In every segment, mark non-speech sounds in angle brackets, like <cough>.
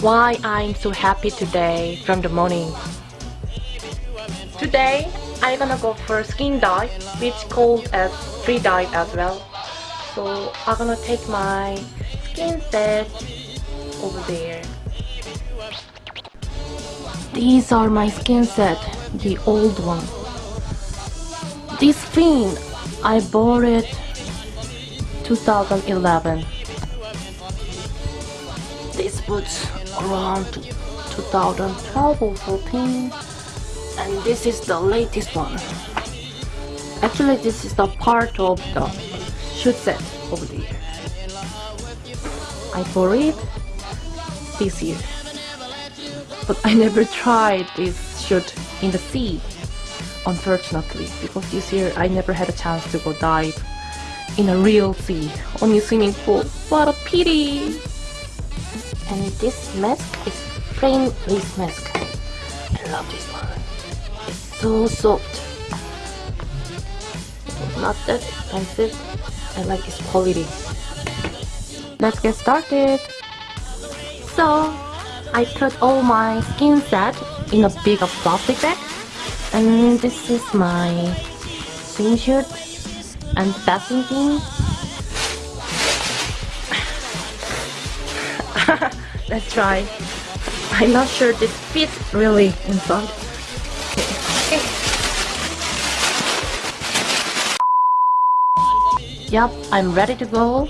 Why I'm so happy today from the morning. Today I'm gonna go for skin dive, which called as free dive as well. So I'm gonna take my skin set over there. These are my skin set, the old one. This fin, I bought it 2011. This boots around 2012 or 14 and this is the latest one. Actually this is the part of the shoe set over there. I bought it this year. But I never tried this shoot in the sea, unfortunately, because this year I never had a chance to go dive in a real sea, only swimming pool. What a pity! And this mask is plain lace mask. I love this one. It's so soft. It's Not that expensive. I like its quality. Let's get started. So, I put all my skin set in a big plastic bag. And this is my swimsuit and passing thing. <laughs> Let's try. I'm not sure this fits really inside. Okay. Yep, I'm ready to go.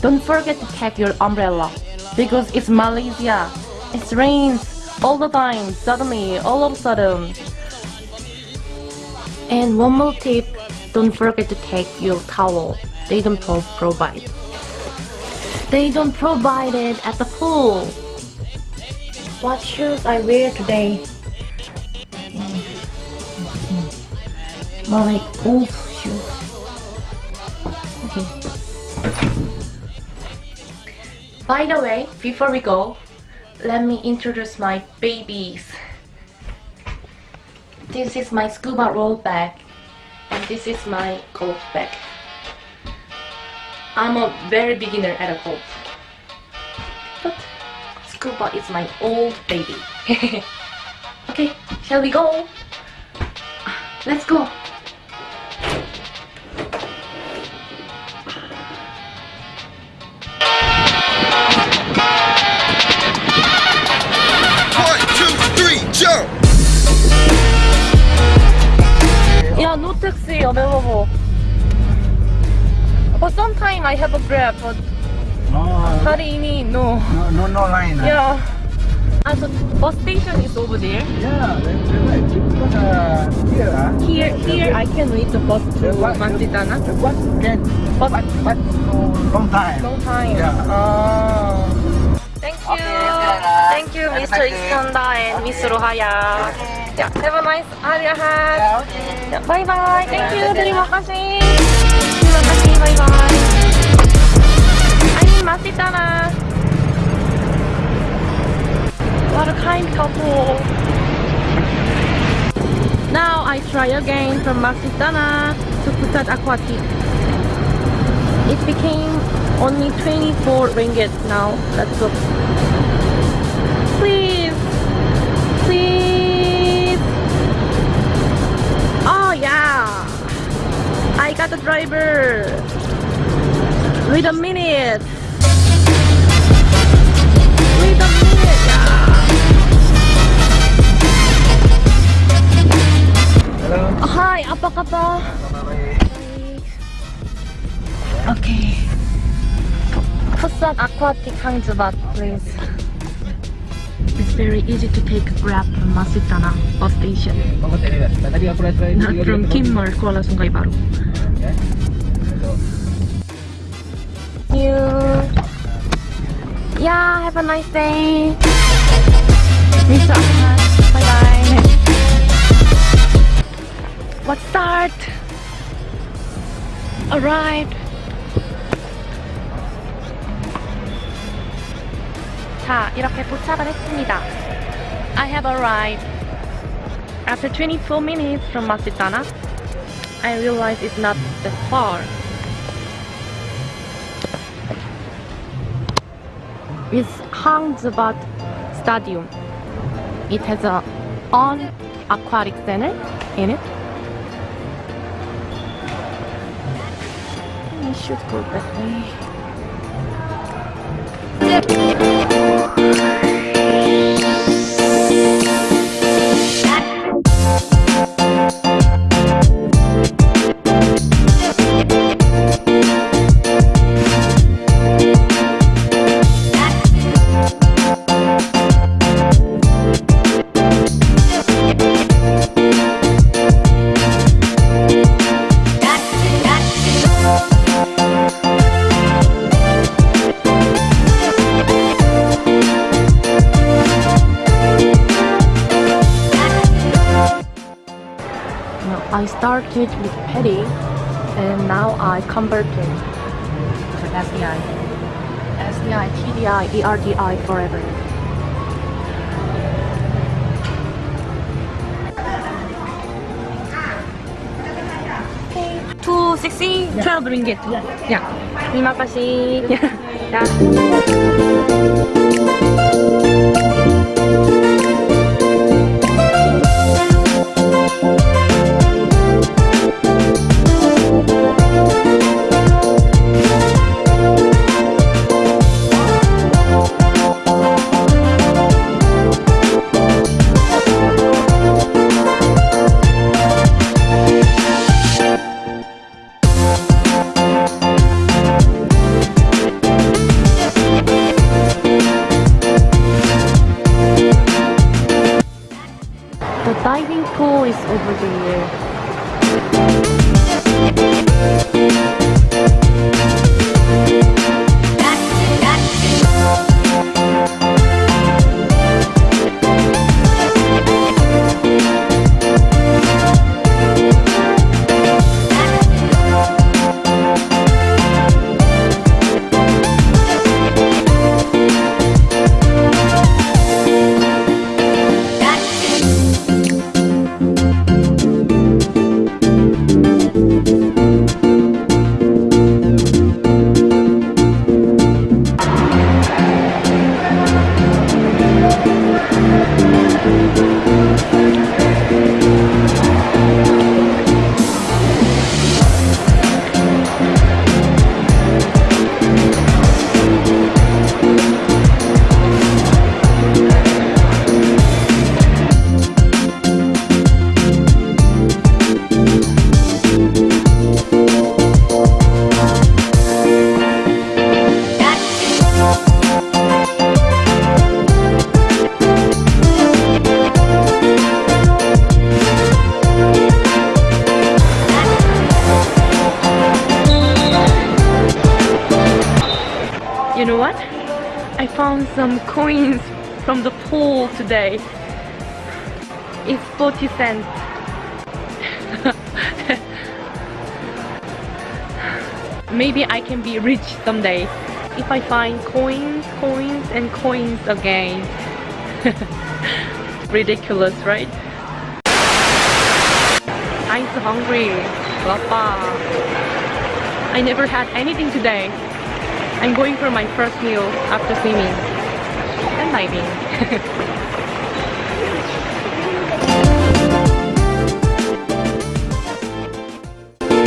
Don't forget to take your umbrella because it's Malaysia. It rains all the time, suddenly, all of a sudden. And one more tip, don't forget to take your towel. They don't pro provide. They don't provide it at the pool. What shoes I wear today? My golf shoes. Okay. By the way, before we go, let me introduce my babies. This is my scuba roll bag and this is my golf bag. I'm a very beginner at a golf. But scuba is my old baby. <laughs> okay, shall we go? Let's go. Taxi available. But sometime I have a grab, but Oh, hari ini no. no, no, no line. ah? Yeah. Ah, so bus station is over there. Yeah, that's right. Because uh, here, ah, Here, here I can reach the bus to the Masjid Tanah. The bus can, But but, no long time. long time. Yeah. Oh. Thank you. Okay, Thank you, Mr. Iskandar and Miss Rohaya. Yeah, have a nice hari Ahad. Yeah, okay. Yeah, bye bye. Thank you. Terima kasih. Terima kasih. Bye bye. I'm Masjid Tanah. What a kind couple. Now I try again from Masjid Tanah to Pusat Aquatic. It became only 24 ringgit now. Let's go. Wait a minute. Wait a minute. Yeah. Hello. Hi, apa kabar? Okay. Pusat Aquatic Hangzhubat, please. It's very easy to take a grab from Masitana bus station. Not from Kimmel, Kuala Sungai Baru. Yeah, have a nice day. Bye bye. What's that? Alright. 자, 이렇게 도착을 했습니다. I have arrived. After 24 minutes from Masjid Tanah, I realize it's not that far. Is Hang Jebat Stadium. It has a own aquatic center in it. I should go that way. I started with PADI and now I converted to SDI. SDI, TDI, ERDI forever. Two sixty, twelve ringgit. Yeah. Terima kasih. Yeah. <laughs> The is over there. You Some coins from the pool today. It's 40 cents. <laughs> Maybe I can be rich someday if I find coins, coins, and coins again. <laughs> Ridiculous, right? I'm so hungry. Papa. I never had anything today. I'm going for my first meal after swimming diving. <laughs>